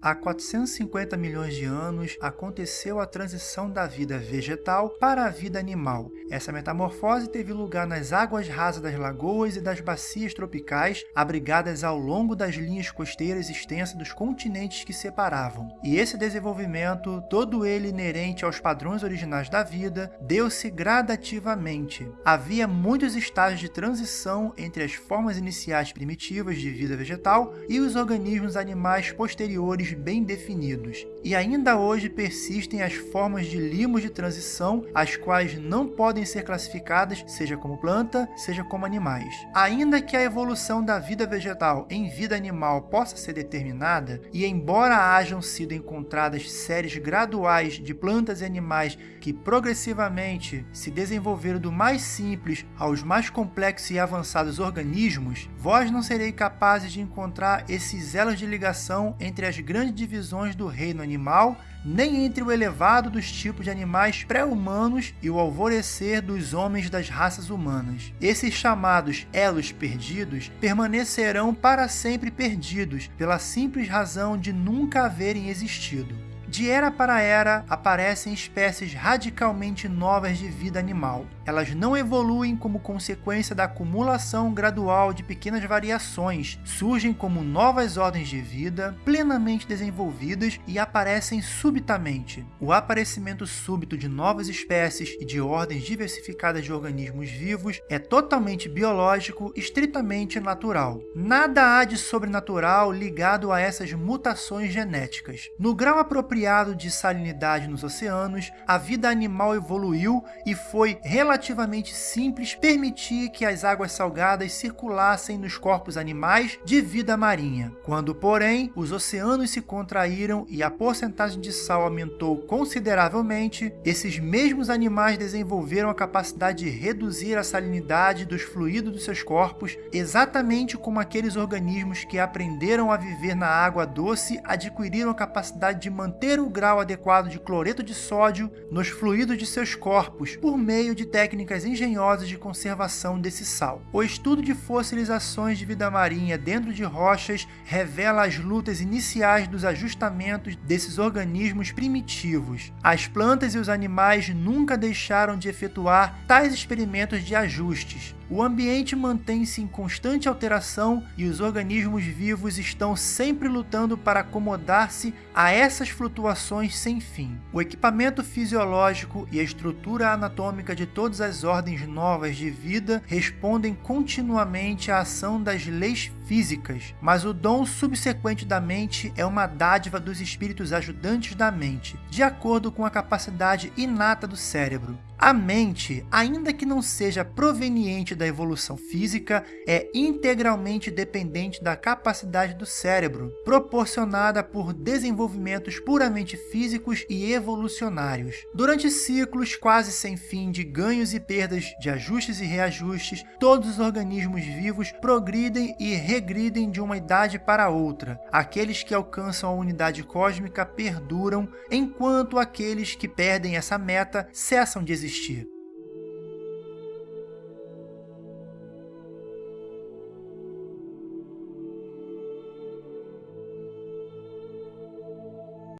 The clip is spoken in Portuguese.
Há 450 milhões de anos aconteceu a transição da vida vegetal para a vida animal. Essa metamorfose teve lugar nas águas rasas das lagoas e das bacias tropicais, abrigadas ao longo das linhas costeiras extensas dos continentes que separavam. E esse desenvolvimento, todo ele inerente aos padrões originais da vida, deu-se gradativamente. Havia muitos estágios de transição entre as formas iniciais primitivas de vida vegetal e os organismos animais posteriores bem definidos, e ainda hoje persistem as formas de limos de transição, as quais não podem ser classificadas seja como planta, seja como animais. Ainda que a evolução da vida vegetal em vida animal possa ser determinada, e embora hajam sido encontradas séries graduais de plantas e animais que progressivamente se desenvolveram do mais simples aos mais complexos e avançados organismos, vós não sereis capazes de encontrar esses elos de ligação entre as grandes grandes divisões do reino animal, nem entre o elevado dos tipos de animais pré-humanos e o alvorecer dos homens das raças humanas. Esses chamados elos perdidos permanecerão para sempre perdidos, pela simples razão de nunca haverem existido. De era para era, aparecem espécies radicalmente novas de vida animal. Elas não evoluem como consequência da acumulação gradual de pequenas variações, surgem como novas ordens de vida, plenamente desenvolvidas e aparecem subitamente. O aparecimento súbito de novas espécies e de ordens diversificadas de organismos vivos é totalmente biológico, estritamente natural. Nada há de sobrenatural ligado a essas mutações genéticas. No grau apropriado apropriado de salinidade nos oceanos, a vida animal evoluiu e foi relativamente simples permitir que as águas salgadas circulassem nos corpos animais de vida marinha. Quando, porém, os oceanos se contraíram e a porcentagem de sal aumentou consideravelmente, esses mesmos animais desenvolveram a capacidade de reduzir a salinidade dos fluidos dos seus corpos, exatamente como aqueles organismos que aprenderam a viver na água doce adquiriram a capacidade de manter manter o grau adequado de cloreto de sódio nos fluidos de seus corpos por meio de técnicas engenhosas de conservação desse sal. O estudo de fossilizações de vida marinha dentro de rochas revela as lutas iniciais dos ajustamentos desses organismos primitivos. As plantas e os animais nunca deixaram de efetuar tais experimentos de ajustes, o ambiente mantém-se em constante alteração e os organismos vivos estão sempre lutando para acomodar-se a essas flutuações sem fim. O equipamento fisiológico e a estrutura anatômica de todas as ordens novas de vida respondem continuamente à ação das leis físicas, mas o dom subsequente da mente é uma dádiva dos espíritos ajudantes da mente, de acordo com a capacidade inata do cérebro. A mente, ainda que não seja proveniente da evolução física, é integralmente dependente da capacidade do cérebro, proporcionada por desenvolvimentos puramente físicos e evolucionários. Durante ciclos quase sem fim de ganhos e perdas, de ajustes e reajustes, todos os organismos vivos progridem e regridem de uma idade para outra. Aqueles que alcançam a unidade cósmica perduram, enquanto aqueles que perdem essa meta cessam de existir.